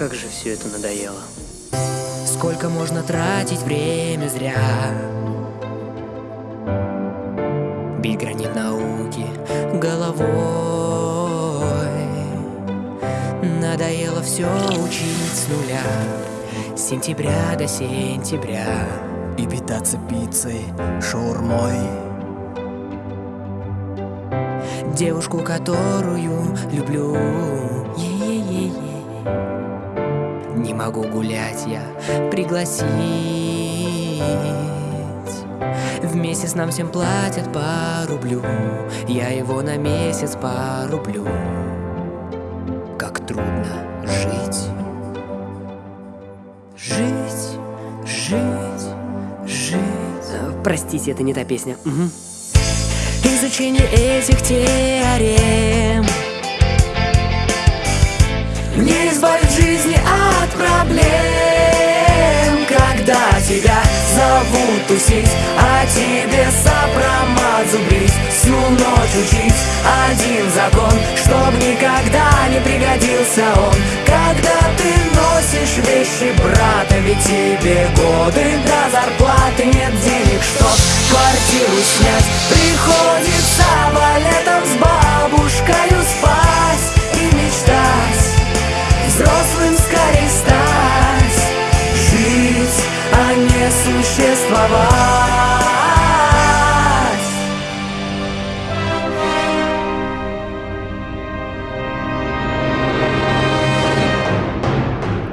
Как же все это надоело. Сколько можно тратить время зря? Бить гранит науки головой. Надоело все учить с нуля. С сентября до сентября. И питаться пиццей, шаурмой. Девушку, которую люблю. Е-е-е-е. Не могу гулять я, пригласить. В месяц нам всем платят по рублю Я его на месяц порублю Как трудно жить. Жить, жить, жить. Э, Простите, это не та песня. Мгм. Изучение этих теорем. Не избавит тусить А тебе сопромат зубрить. Всю ночь учить один закон Чтоб никогда не пригодился он. Когда ты носишь вещи брата Ведь тебе годы до зарплаты Нет денег, чтоб квартиру снять Приходится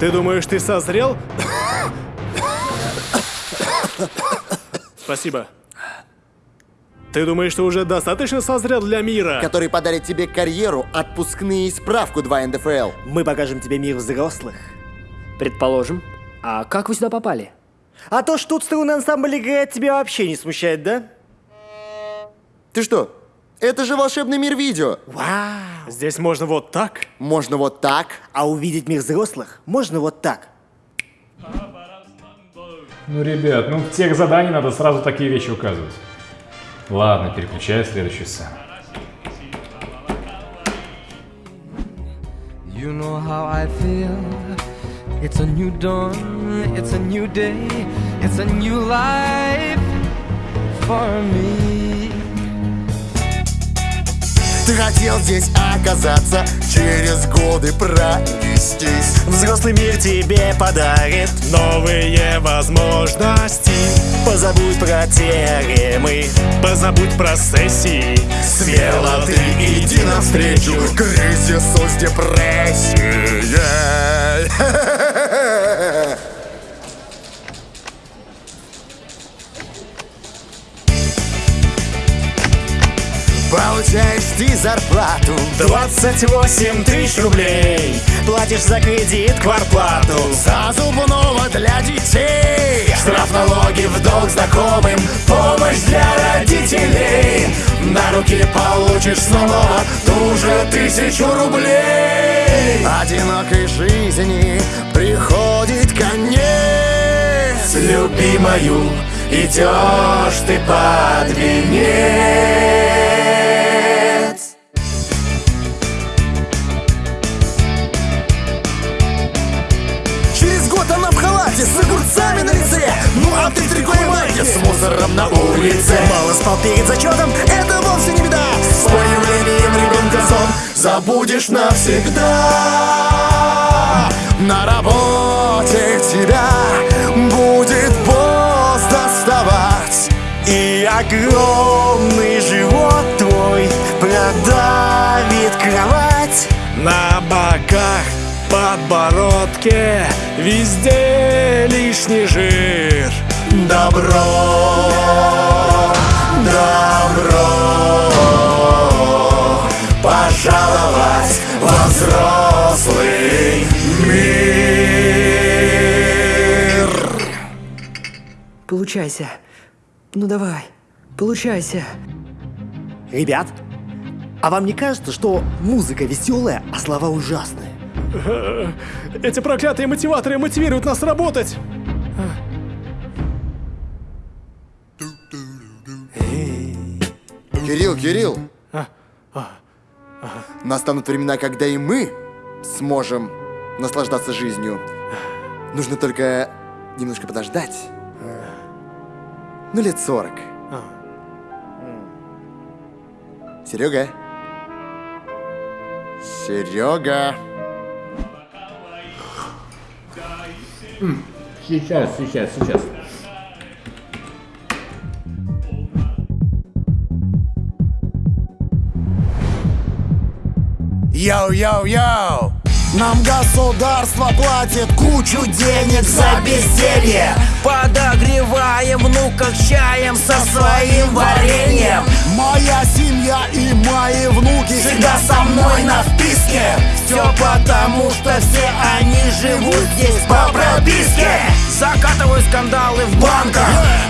Ты думаешь, ты созрел? Спасибо. Ты думаешь, ты уже достаточно созрел для мира? который подарит тебе карьеру, отпускные и справку 2 НДФЛ. Мы покажем тебе мир взрослых. Предположим. А как вы сюда попали? А то, что тут струнный ансамбль играет, тебя вообще не смущает, да? Ты что? Это же волшебный мир видео. Вау! Здесь можно вот так? Можно вот так. А увидеть мир взрослых можно вот так. Ну, ребят, ну в тех заданиях надо сразу такие вещи указывать. Ладно, переключаю следующую сцену. You know how I feel. It's a new dawn, it's a new day, it's a new life for me. Ты хотел здесь оказаться, через годы пронестись. Взрослый мир тебе подарит Новые возможности Позабудь про теоремы Позабудь про сессии Смело ты иди навстречу кризису с депрессией. Получаешь ты зарплату. 28 тысяч рублей. Платишь за кредит кварплату За зубного для детей. Штраф налоги в долг знакомым. Помощь для родителей. На руки получишь снова ту же тысячу рублей. Одинокой жизни приходит конец. Любимою, идешь ты под венец майке с мусором на улице. Мало спал перед зачетом, Это вовсе не беда. С появлением ребенка сон забудешь навсегда. На работе тебя будет поздно вставать И огромный живот твой продавит кровать. На боках, подбородке Везде лишний жир Добро, добро Пожаловать во взрослый мир Получайся. Ну давай. Получайся. Ребят, а вам не кажется, что музыка веселая, а слова ужасные? Эти проклятые мотиваторы мотивируют нас работать Кирилл, Кирилл Настанут времена, когда и мы сможем наслаждаться жизнью. Нужно только немножко подождать. Ну, лет сорок. Серега? Серега? Сейчас, сейчас, сейчас. Йоу-йоу-йоу! Нам государство платит кучу денег за безделье Подогреваем внуках чаем со своим вареньем Моя Всегда со мной на вписке. Все потому, что все они живут здесь по прописке. Закатываю скандалы в банках.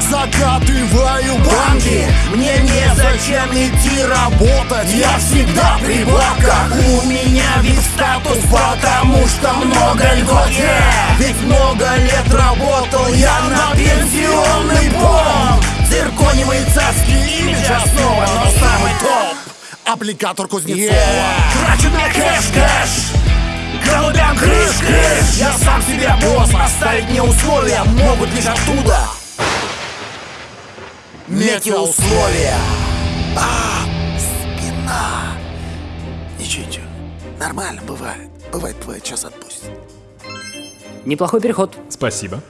Закатываю банки. Мне незачем идти работать. Я всегда при бабках. У меня вид статус, потому что много льгот yeah. Ведь много лет работал я на пенсионный фонд Цирконевые царские имидж основа, но самый топ Аппликатор Кузнецова. Трачу на кэш-кэш Голубям крыш-крыш Я сам себе босс, поставить мне условия. Могут лишь оттуда. Метеоусловия. А, спина. Ничего, ничего, нормально бывает. Бывает, бывает, сейчас отпустит Неплохой переход. Спасибо.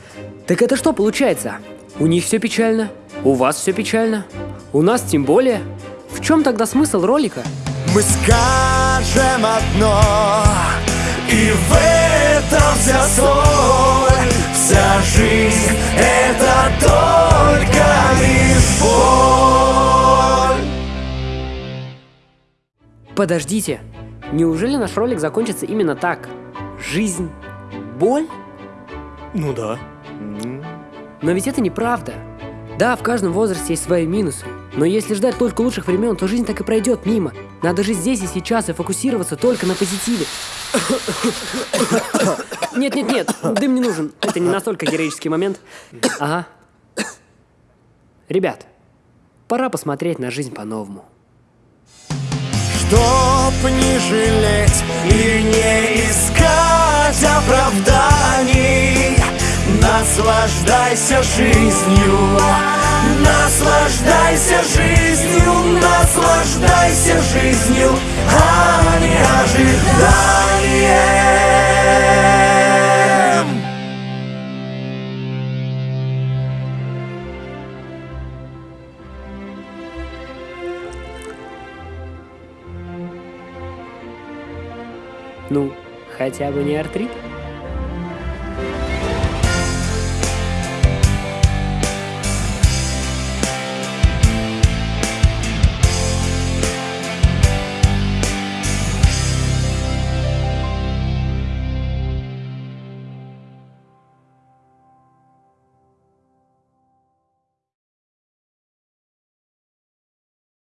Так это что получается? У них все печально, у вас все печально, у нас тем более. Чем тогда смысл ролика? Мы скажем одно И в этом вся соль Вся жизнь это только лишь боль Подождите, неужели наш ролик закончится именно так? Жизнь – боль? Ну да. Но ведь это неправда. Да, в каждом возрасте есть свои минусы. Но если ждать только лучших времен, то жизнь так и пройдет мимо. Надо жить здесь и сейчас и фокусироваться только на позитиве. Нет-нет-нет, дым не нужен. Это не настолько героический момент. Ага. Ребят, пора посмотреть на жизнь по-новому. Чтоб не жалеть И не искать оправданий Наслаждайся жизнью Наслаждайся жизнью Наслаждайся жизнью А не ожиданием Ну, хотя бы не артрит.